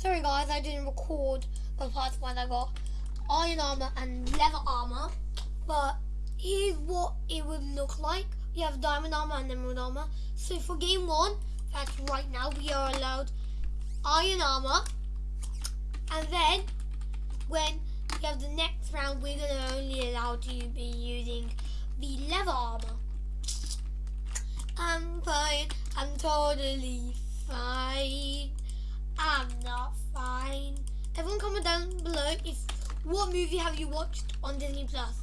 Sorry guys, I didn't record the parts when I got iron armor and leather armor. But here's what it would look like. We have diamond armor and emerald armor. So for game one, that's right now, we are allowed iron armor. And then when we have the next round, we're gonna only allow to be using the leather armor. I'm fine. I'm totally fine. I'm not fine. Everyone comment down below if what movie have you watched on Disney Plus?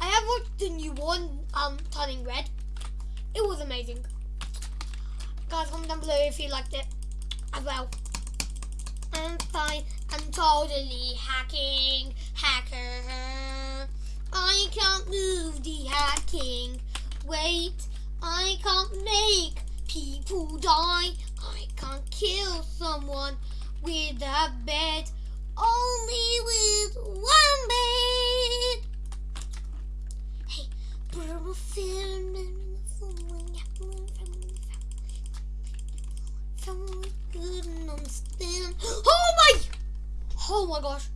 I have watched the new one, um, Turning Red. It was amazing. Guys, comment down below if you liked it as well. I'm fine. I'm totally hacking. Hacker. I can't move the hacking. Wait, I can't make people die. I kill someone with a bed. Only with one bed. Hey, purple film. Couldn't understand. Oh my! Oh my gosh.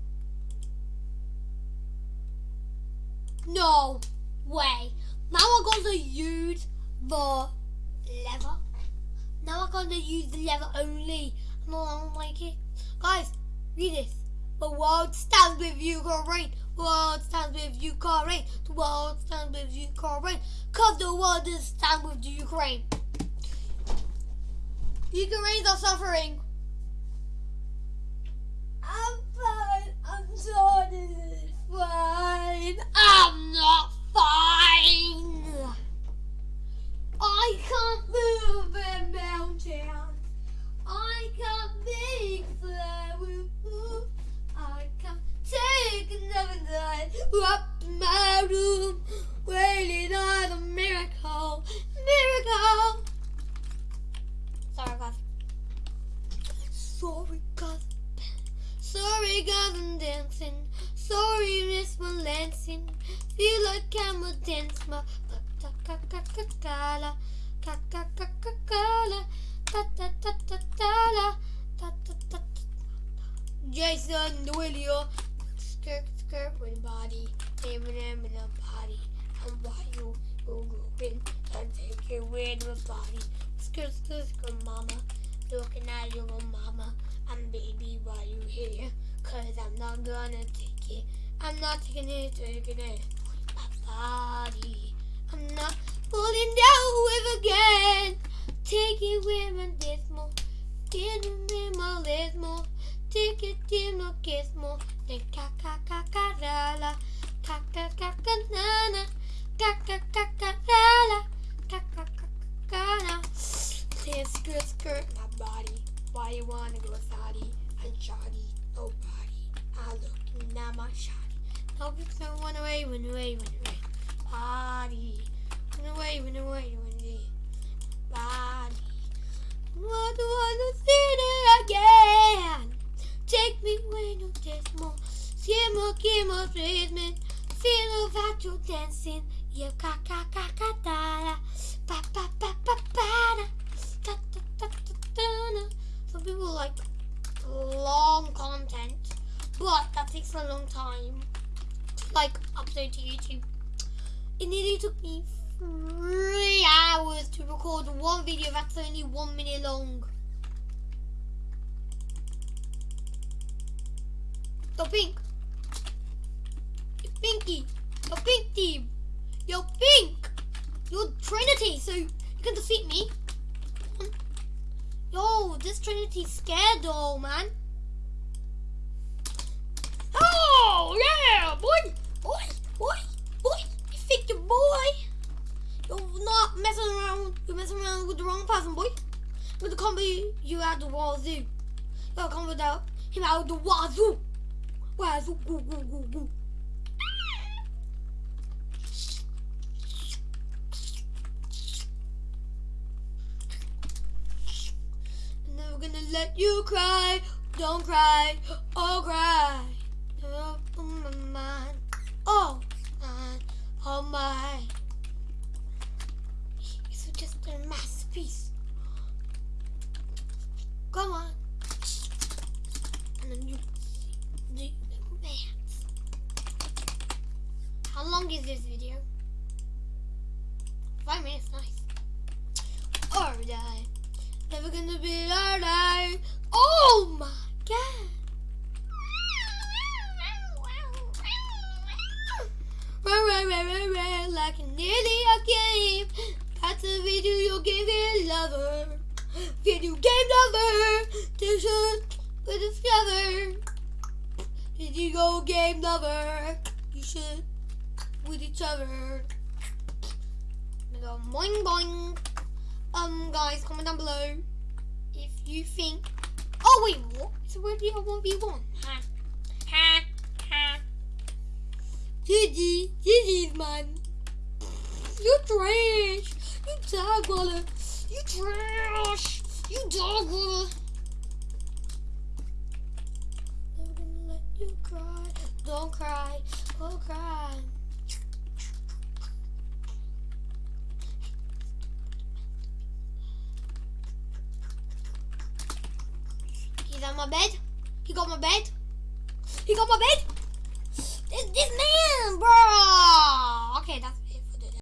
No way. Now I'm gonna use the gonna use the lever only. No, I don't like it. Guys, read this. The world stands with you, Ukraine. The world stands with you, Ukraine. The world stands with you, Ukraine. Cause the world is stand with Ukraine. Ukrainians are suffering. I'm fine. I'm totally fine. I'm not up my room, waiting on a miracle, miracle. Sorry, guys. Sorry, guys. Sorry, guys, I'm dancing. Sorry, Miss Lansing. Feel like I'm a dance, ma. Ta ta ta ta ta la. Ta ta ta him in a body. And why you go going and take with the body. Skirt, skirt, skirt, mama. Looking at your mama. And baby, why you here? Cause I'm not gonna take it. I'm not taking it, taking it. My body. I'm not falling down with again. Take it with my dismal. It with my lismo. Take it in my gizmo. Then ka ka ka ka la la. Say skirt skirt my body. Why you wanna go thotty and shoddy? Nobody. I look at my shoddy. Nobody so run away, run away, run away. Body. You're dancing. Yeah, ka ka ka ka da da. Pa pa pa pa pa da. Ta ta ta ta da. Some people like long content, but that takes a long time to like upload to YouTube. It nearly took me three hours to record one video that's only one minute long. Yo pink. Pinky. Yo pink team. Yo pink. You're Trinity, so you can defeat me. Yo, this Trinity's scared though, man. Oh, yeah, boy. Boy, boy, boy. You think you're boy. You're not messing around. You're messing around with the wrong person, boy. With the combo you had the wazoo. You're combo out him out the wazoo. Wazoo, goo, goo, goo, goo. I'm never gonna let you cry. Don't cry. Oh, cry. Oh, my mind. Oh, my. Oh, my. It's just a masterpiece. Come on. Gonna be alright. Oh my god. Run, run, run, run, run, like an idiot game. That's a video game lover. Video game lover. T-shirt with discover. Video game lover. You should with each other. Boing boing. Um, guys, comment down below if you think. Oh wait, what? It's already a one v one. Ha, ha, ha. GG, GG's man. You trash. You dog waller. You trash. You dog waller. Never gonna let you cry. Don't cry. Don't cry. On my bed. He got my bed. He got my bed. This, this man, bro.